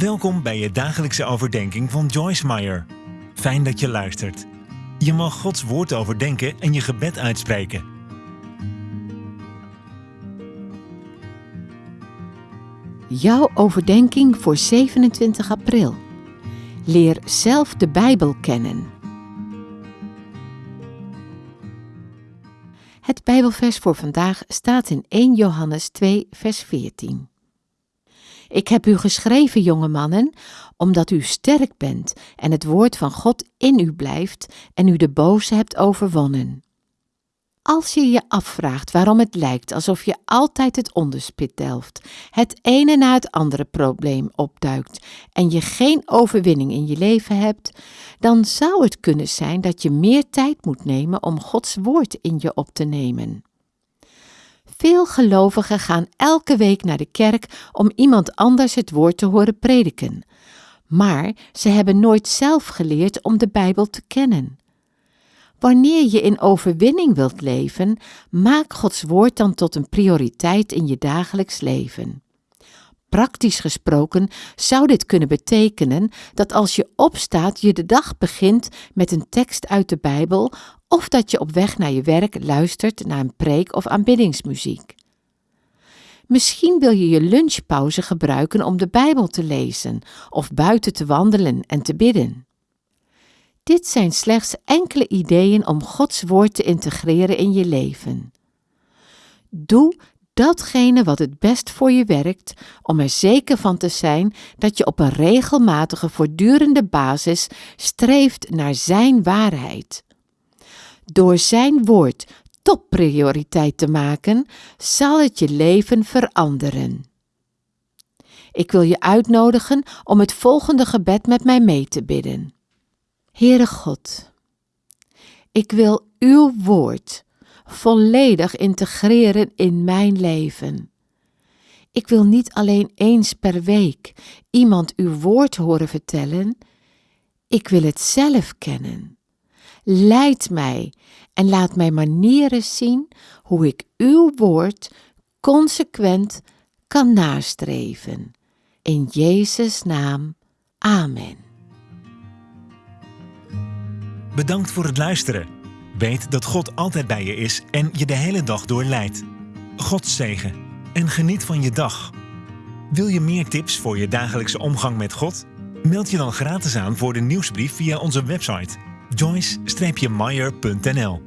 Welkom bij je dagelijkse overdenking van Joyce Meyer. Fijn dat je luistert. Je mag Gods woord overdenken en je gebed uitspreken. Jouw overdenking voor 27 april. Leer zelf de Bijbel kennen. Het Bijbelvers voor vandaag staat in 1 Johannes 2, vers 14. Ik heb u geschreven, jonge mannen, omdat u sterk bent en het woord van God in u blijft en u de boze hebt overwonnen. Als je je afvraagt waarom het lijkt alsof je altijd het onderspit delft, het ene na het andere probleem opduikt en je geen overwinning in je leven hebt, dan zou het kunnen zijn dat je meer tijd moet nemen om Gods woord in je op te nemen. Veel gelovigen gaan elke week naar de kerk om iemand anders het woord te horen prediken. Maar ze hebben nooit zelf geleerd om de Bijbel te kennen. Wanneer je in overwinning wilt leven, maak Gods woord dan tot een prioriteit in je dagelijks leven. Praktisch gesproken zou dit kunnen betekenen dat als je opstaat je de dag begint met een tekst uit de Bijbel of dat je op weg naar je werk luistert naar een preek of aanbiddingsmuziek. Misschien wil je je lunchpauze gebruiken om de Bijbel te lezen of buiten te wandelen en te bidden. Dit zijn slechts enkele ideeën om Gods woord te integreren in je leven. Doe datgene wat het best voor je werkt, om er zeker van te zijn dat je op een regelmatige, voortdurende basis streeft naar Zijn waarheid. Door Zijn woord topprioriteit te maken, zal het je leven veranderen. Ik wil je uitnodigen om het volgende gebed met mij mee te bidden. Heere God, ik wil uw woord volledig integreren in mijn leven. Ik wil niet alleen eens per week iemand uw woord horen vertellen, ik wil het zelf kennen. Leid mij en laat mij manieren zien hoe ik uw woord consequent kan nastreven. In Jezus' naam. Amen. Bedankt voor het luisteren. Weet dat God altijd bij je is en je de hele dag door leidt. God zegen en geniet van je dag. Wil je meer tips voor je dagelijkse omgang met God? Meld je dan gratis aan voor de nieuwsbrief via onze website joyce-meyer.nl